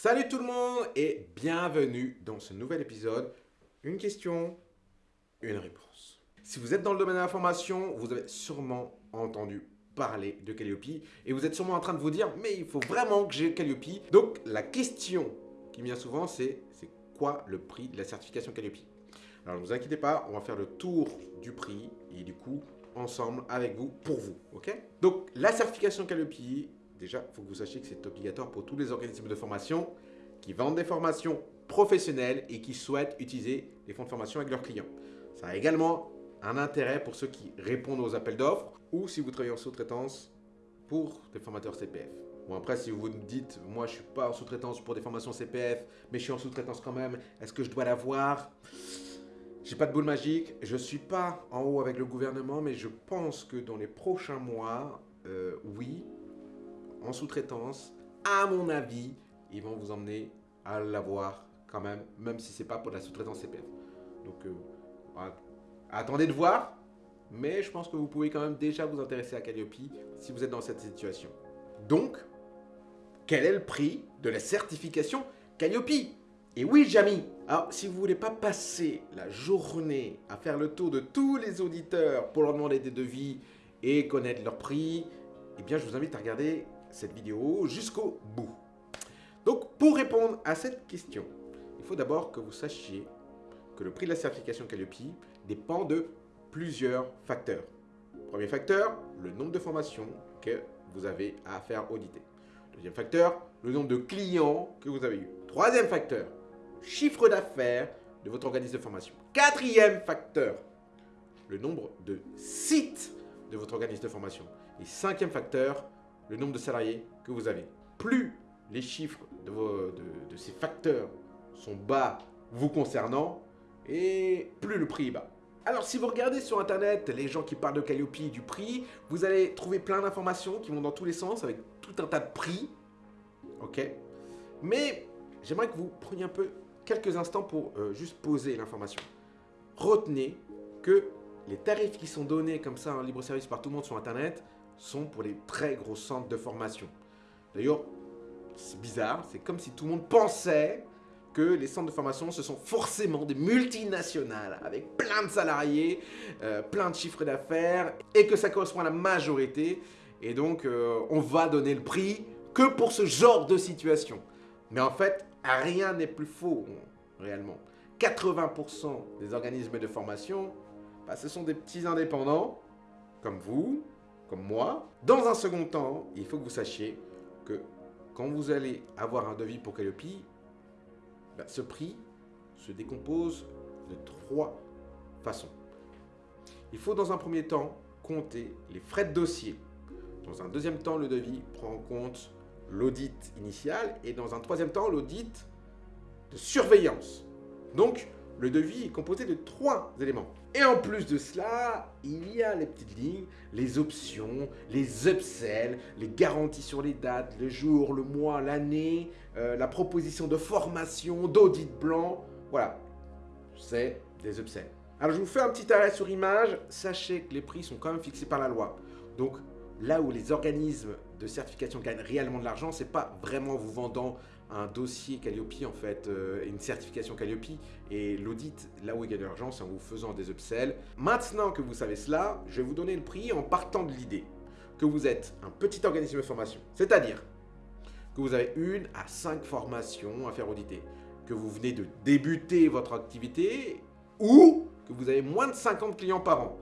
Salut tout le monde et bienvenue dans ce nouvel épisode. Une question, une réponse. Si vous êtes dans le domaine de l'information, vous avez sûrement entendu parler de Calliope et vous êtes sûrement en train de vous dire mais il faut vraiment que j'ai Calliope. Donc la question qui vient souvent c'est c'est quoi le prix de la certification Calliope? Alors ne vous inquiétez pas, on va faire le tour du prix et du coup ensemble avec vous pour vous, ok? Donc la certification Calliope, déjà il faut que vous sachiez que c'est obligatoire pour tous les organismes de formation qui vendent des formations professionnelles et qui souhaitent utiliser les fonds de formation avec leurs clients. Ça a également un intérêt pour ceux qui répondent aux appels d'offres ou si vous travaillez en sous-traitance pour des formateurs CPF. Bon après si vous me dites, moi je suis pas en sous-traitance pour des formations CPF, mais je suis en sous-traitance quand même, est-ce que je dois l'avoir? J'ai pas de boule magique, je suis pas en haut avec le gouvernement, mais je pense que dans les prochains mois, euh, oui, en sous-traitance, à mon avis, ils vont vous emmener à l'avoir quand même, même si c'est pas pour la sous-traitance CPF. Donc, euh, voilà. attendez de voir, mais je pense que vous pouvez quand même déjà vous intéresser à Calliope si vous êtes dans cette situation. Donc, quel est le prix de la certification Calliope? Et oui, Jamy Alors, si vous voulez pas passer la journée à faire le tour de tous les auditeurs pour leur demander des devis et connaître leur prix, eh bien, je vous invite à regarder cette vidéo jusqu'au bout. Donc, pour répondre à cette question, il faut d'abord que vous sachiez que le prix de la certification Calliope dépend de plusieurs facteurs. Premier facteur, le nombre de formations que vous avez à faire auditer. Deuxième facteur, le nombre de clients que vous avez eu. Troisième facteur, chiffre d'affaires de votre organisme de formation. Quatrième facteur, le nombre de sites de votre organisme de formation. Et cinquième facteur, le nombre de salariés que vous avez. Plus les chiffres de, de, ces facteurs sont bas vous concernant, et plus le prix est bas. Alors si vous regardez sur internet les gens qui parlent de Calliope et du prix, vous allez trouver plein d'informations qui vont dans tous les sens avec tout un tas de prix. Ok Mais j'aimerais que vous preniez un peu quelques instants pour euh, juste poser l'information. Retenez que les tarifs qui sont donnés comme ça en libre service par tout le monde sur internet sont pour les très gros centres de formation. D'ailleurs, c'est bizarre, c'est comme si tout le monde pensait que les centres de formation, ce sont forcément des multinationales avec plein de salariés, euh, plein de chiffres d'affaires et que ça correspond à la majorité. Et donc, euh, on va donner le prix que pour ce genre de situation. Mais en fait, rien n'est plus faux, réellement. 80% des organismes de formation, bah, ce sont des petits indépendants, comme vous, comme moi. Dans un second temps, il faut que vous sachiez que quand vous allez avoir un devis pour Calliope, ben, ce prix se décompose de trois façons. Il faut dans un premier temps compter les frais de dossier. Dans un deuxième temps, le devis prend en compte l'audit initial et dans un troisième temps, l'audit de surveillance. Donc, le devis est composé de trois éléments. Et en plus de cela, il y a les petites lignes, les options, les upsells, les garanties sur les dates, le jour, le mois, l'année, euh, la proposition de formation, d'audit blanc. Voilà, c'est des upsells. Alors je vous fais un petit arrêt sur image. Sachez que les prix sont quand même fixés par la loi. Donc là où les organismes de certification gagnent réellement de l'argent, c'est pas vraiment vous vendant un dossier Calliope, en fait, euh, une certification Calliope, et l'audit, là où il gagne de l'argent, c'est en vous faisant des upsells. Maintenant que vous savez cela, je vais vous donner le prix en partant de l'idée que vous êtes un petit organisme de formation, c'est-à-dire que vous avez une à cinq formations à faire auditer, que vous venez de débuter votre activité ou que vous avez moins de 50 clients par an,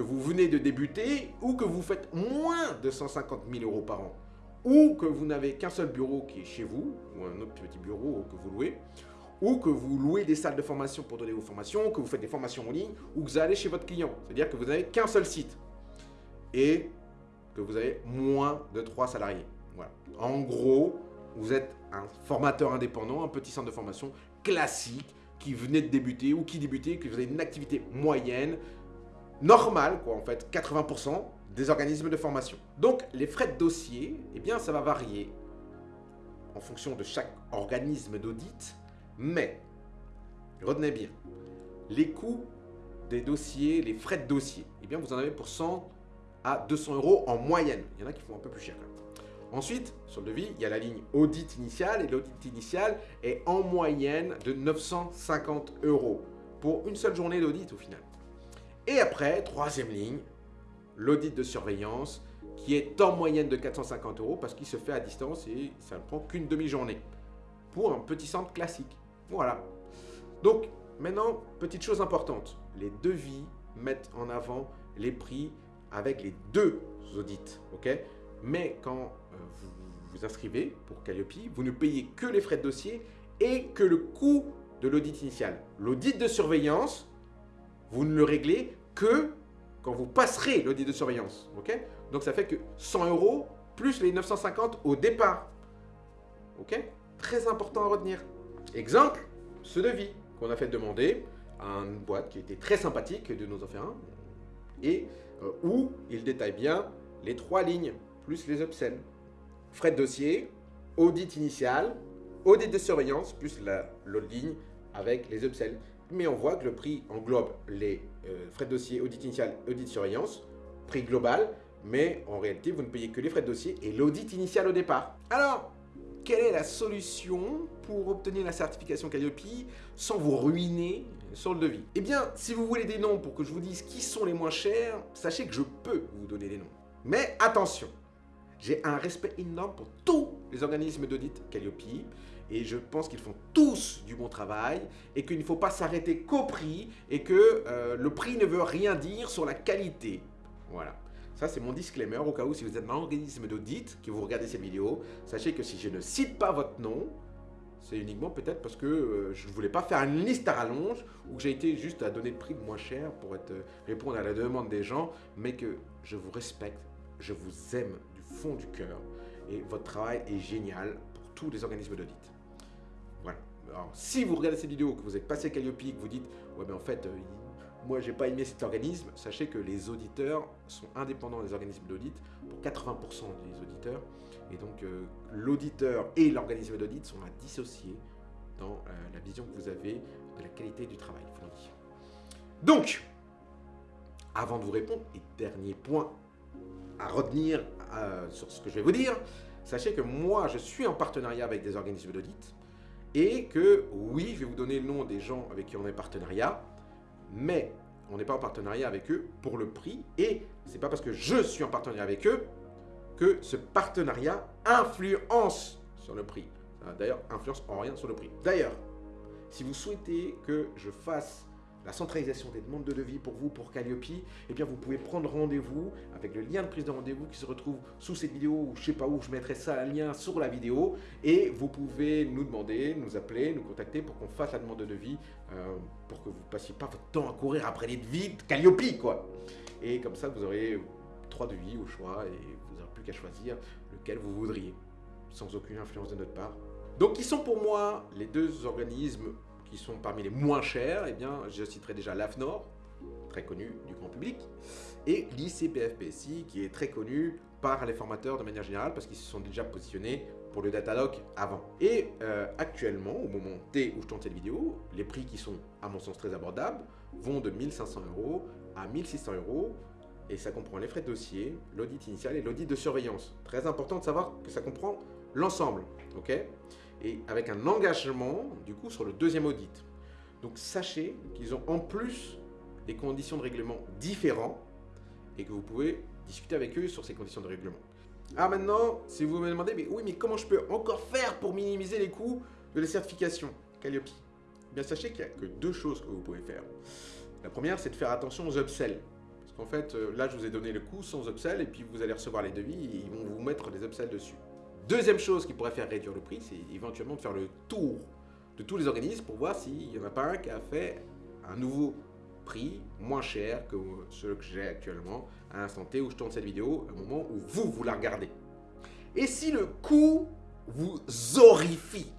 que vous venez de débuter ou que vous faites moins de 150 000 euros par an ou que vous n'avez qu'un seul bureau qui est chez vous, ou un autre petit bureau que vous louez, ou que vous louez des salles de formation pour donner vos formations, que vous faites des formations en ligne, ou que vous allez chez votre client. C'est-à-dire que vous n'avez qu'un seul site. Et que vous avez moins de 3 salariés. Voilà. En gros, vous êtes un formateur indépendant, un petit centre de formation classique, qui venait de débuter, ou qui débutait, que vous avez une activité moyenne, normale, quoi, en fait, 80%, des organismes de formation. Donc, les frais de dossier, eh bien, ça va varier en fonction de chaque organisme d'audit, mais, retenez bien, les coûts des dossiers, les frais de dossier, eh bien, vous en avez pour 100 à 200 euros en moyenne. Il y en a qui font un peu plus cher. Ensuite, sur le devis, il y a la ligne audit initial et l'audit initial est en moyenne de 950 euros pour une seule journée d'audit au final. Et après, troisième ligne, l'audit de surveillance qui est en moyenne de 450 euros parce qu'il se fait à distance et ça ne prend qu'une demi-journée pour un petit centre classique. Voilà. Donc, maintenant, petite chose importante, les devis mettent en avant les prix avec les deux audits, Mais quand euh, vous vous inscrivez pour Calliope, vous ne payez que les frais de dossier et que le coût de l'audit initial. L'audit de surveillance, vous ne le réglez que quand vous passerez l'audit de surveillance. Donc ça fait que 100 euros plus les 950 au départ. Très important à retenir. Exemple, ce devis qu'on a fait demander à une boîte qui était très sympathique de nous en faire un et euh, où il détaille bien les trois lignes plus les upsells frais de dossier, audit initial, audit de surveillance, plus l'autre ligne avec les upsells. Mais on voit que le prix englobe les euh, frais de dossier, audit initial, audit surveillance, prix global, mais en réalité, vous ne payez que les frais de dossier et l'audit initial au départ. Alors, quelle est la solution pour obtenir la certification Calliope sans vous ruiner sur le devis? Eh bien, si vous voulez des noms pour que je vous dise qui sont les moins chers, sachez que je peux vous donner des noms. Mais attention, j'ai un respect énorme pour tous les organismes d'audit Calliope et je pense qu'ils font tous du bon travail et qu'il ne faut pas s'arrêter qu'au prix et que euh, le prix ne veut rien dire sur la qualité. Voilà. Ça, c'est mon disclaimer au cas où si vous êtes un organisme d'audit, que vous regardez cette vidéo, sachez que si je ne cite pas votre nom, c'est uniquement peut-être parce que euh, je ne voulais pas faire une liste à rallonge ou que j'ai été juste à donner le prix le moins cher pour euh, répondre à la demande des gens, mais que je vous respecte, je vous aime fond du cœur. Et votre travail est génial pour tous les organismes d'audit. Alors, si vous regardez cette vidéo, que vous êtes passé Calliope, que vous dites « Ouais, mais en fait, euh, moi, j'ai pas aimé cet organisme », sachez que les auditeurs sont indépendants des organismes d'audit pour 80% des auditeurs. Et donc, euh, l'auditeur et l'organisme d'audit sont à dissocier dans euh, la vision que vous avez de la qualité du travail fourni. Donc, avant de vous répondre, et dernier point à retenir sur ce que je vais vous dire, sachez que moi, je suis en partenariat avec des organismes d'audit et que oui, je vais vous donner le nom des gens avec qui on est partenariat, mais on n'est pas en partenariat avec eux pour le prix et c'est pas parce que je suis en partenariat avec eux que ce partenariat influence sur le prix. D'ailleurs, influence en rien sur le prix. D'ailleurs, si vous souhaitez que je fasse la centralisation des demandes de devis pour vous, pour Calliope, eh bien vous pouvez prendre rendez-vous avec le lien de prise de rendez-vous qui se retrouve sous cette vidéo ou je sais pas où, je mettrai ça, un lien sur la vidéo et vous pouvez nous demander, nous appeler, nous contacter pour qu'on fasse la demande de devis euh, pour que vous passiez pas votre temps à courir après les devis de Calliope quoi. Et comme ça vous aurez trois devis au choix et vous n'aurez plus qu'à choisir lequel vous voudriez sans aucune influence de notre part. Donc qui sont pour moi les deux organismes qui sont parmi les moins chers, eh bien, je citerai déjà l'AFNOR, très connu du grand public, et l'ICPFPSI, qui est très connu par les formateurs de manière générale, parce qu'ils se sont déjà positionnés pour le Datalogue avant. Et euh, actuellement, au moment T où je tourne cette vidéo, les prix qui sont, à mon sens, très abordables, vont de 1500 euros à 1600 euros, et ça comprend les frais de dossier, l'audit initial et l'audit de surveillance. Très important de savoir que ça comprend l'ensemble, ok? Et avec un engagement, du coup, sur le deuxième audit. Donc, sachez qu'ils ont en plus des conditions de règlement différents et que vous pouvez discuter avec eux sur ces conditions de règlement. Ah, maintenant, si vous me demandez, mais oui, mais comment je peux encore faire pour minimiser les coûts de la certification? Calliope eh Bien, sachez qu'il n'y a que deux choses que vous pouvez faire. La première, c'est de faire attention aux upsells. Parce qu'en fait, euh, là, je vous ai donné le coût sans upsell et puis vous allez recevoir les devis et ils vont vous mettre des upsells dessus. Deuxième chose qui pourrait faire réduire le prix, c'est éventuellement de faire le tour de tous les organismes pour voir s'il n'y en a pas un qui a fait un nouveau prix moins cher que celui que j'ai actuellement à l'instant T où je tourne cette vidéo, au moment où vous, vous la regardez. Et si le coût vous horrifie,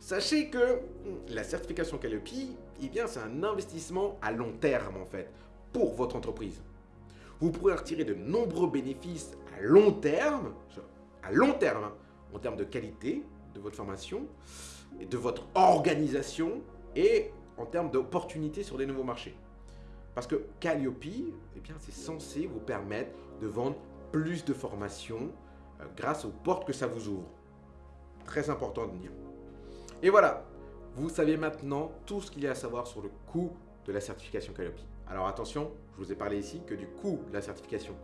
sachez que la certification Calliope, eh bien, c'est un investissement à long terme en fait, pour votre entreprise. Vous pourrez retirer de nombreux bénéfices à long terme, à long terme, hein, en termes de qualité de votre formation, et de votre organisation et en termes d'opportunités sur des nouveaux marchés. Parce que Calliope, eh bien, c'est censé vous permettre de vendre plus de formations euh, grâce aux portes que ça vous ouvre. Très important de dire. Et voilà, vous savez maintenant tout ce qu'il y a à savoir sur le coût de la certification Calliope. Alors attention, je vous ai parlé ici que du coût de la certification.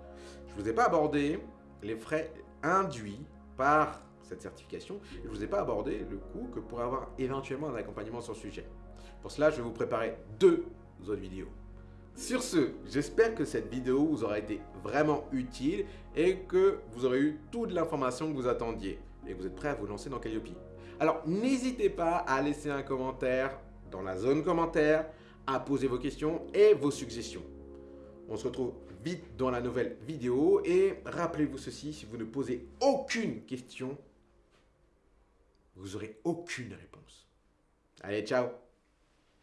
Je ne vous ai pas abordé les frais induits par cette certification je ne vous ai pas abordé le coût que pourrait avoir éventuellement un accompagnement sur le sujet. Pour cela, je vais vous préparer deux autres vidéos. Sur ce, j'espère que cette vidéo vous aura été vraiment utile et que vous aurez eu toute l'information que vous attendiez et que vous êtes prêt à vous lancer dans Calliope. Alors, n'hésitez pas à laisser un commentaire dans la zone commentaire, à poser vos questions et vos suggestions. On se retrouve dans la nouvelle vidéo et rappelez-vous ceci, si vous ne posez aucune question, vous n'aurez aucune réponse. Allez, ciao